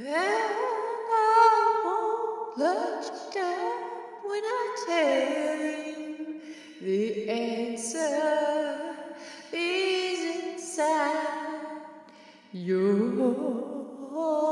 And I won't let you down when I tell you the answer is inside your heart.